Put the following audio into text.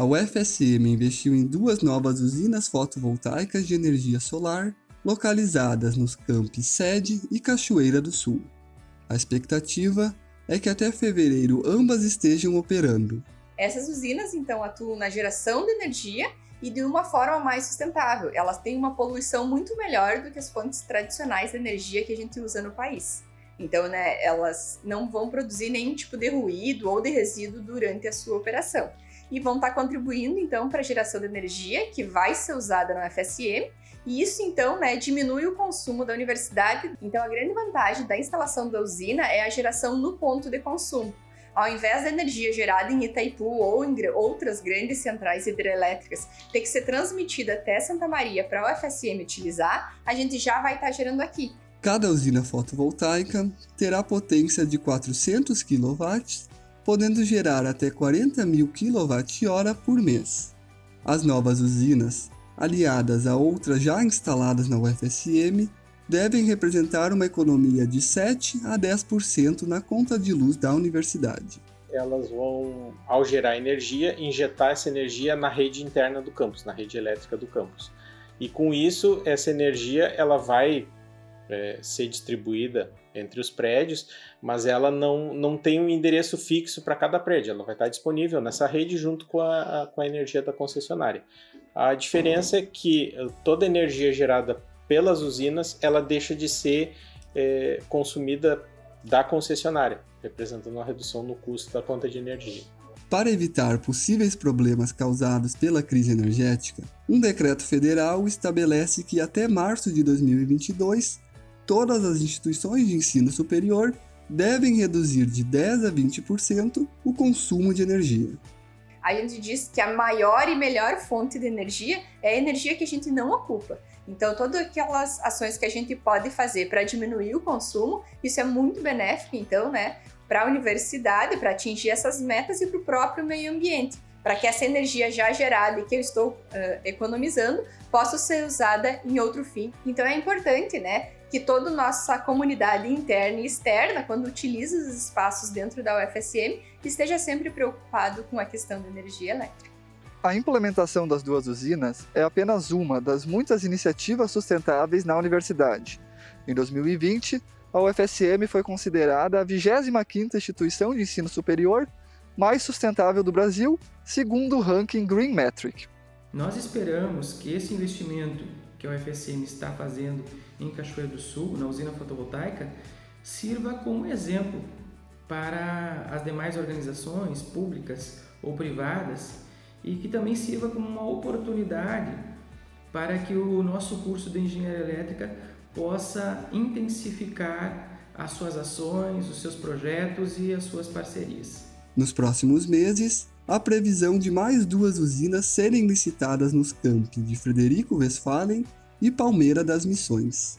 a UFSM investiu em duas novas usinas fotovoltaicas de energia solar localizadas nos campos Sede e Cachoeira do Sul. A expectativa é que até fevereiro ambas estejam operando. Essas usinas, então, atuam na geração de energia e de uma forma mais sustentável. Elas têm uma poluição muito melhor do que as fontes tradicionais de energia que a gente usa no país. Então, né, elas não vão produzir nenhum tipo de ruído ou de resíduo durante a sua operação. E vão estar contribuindo, então, para a geração de energia que vai ser usada no FSM. E isso, então, né, diminui o consumo da universidade. Então, a grande vantagem da instalação da usina é a geração no ponto de consumo ao invés da energia gerada em Itaipu ou em outras grandes centrais hidrelétricas ter que ser transmitida até Santa Maria para a UFSM utilizar, a gente já vai estar tá gerando aqui. Cada usina fotovoltaica terá potência de 400 kW, podendo gerar até 40 mil kWh por mês. As novas usinas, aliadas a outras já instaladas na UFSM, devem representar uma economia de 7 a 10% na conta de luz da universidade. Elas vão, ao gerar energia, injetar essa energia na rede interna do campus, na rede elétrica do campus. E com isso, essa energia ela vai é, ser distribuída entre os prédios, mas ela não, não tem um endereço fixo para cada prédio, ela vai estar disponível nessa rede junto com a, com a energia da concessionária. A diferença é que toda energia gerada pelas usinas, ela deixa de ser é, consumida da concessionária, representando uma redução no custo da conta de energia. Para evitar possíveis problemas causados pela crise energética, um decreto federal estabelece que até março de 2022, todas as instituições de ensino superior devem reduzir de 10 a 20% o consumo de energia. A gente diz que a maior e melhor fonte de energia é a energia que a gente não ocupa. Então, todas aquelas ações que a gente pode fazer para diminuir o consumo, isso é muito benéfico, então, né, para a universidade, para atingir essas metas e para o próprio meio ambiente, para que essa energia já gerada e que eu estou uh, economizando possa ser usada em outro fim. Então, é importante, né, que toda nossa comunidade interna e externa, quando utiliza os espaços dentro da UFSM, esteja sempre preocupado com a questão da energia elétrica. A implementação das duas usinas é apenas uma das muitas iniciativas sustentáveis na universidade. Em 2020, a UFSM foi considerada a 25ª instituição de ensino superior mais sustentável do Brasil, segundo o ranking Green Metric. Nós esperamos que esse investimento que a UFSM está fazendo em Cachoeira do Sul, na usina fotovoltaica, sirva como exemplo para as demais organizações públicas ou privadas e que também sirva como uma oportunidade para que o nosso curso de Engenharia Elétrica possa intensificar as suas ações, os seus projetos e as suas parcerias. Nos próximos meses, há previsão de mais duas usinas serem licitadas nos campos de Frederico Westphalen e Palmeira das Missões.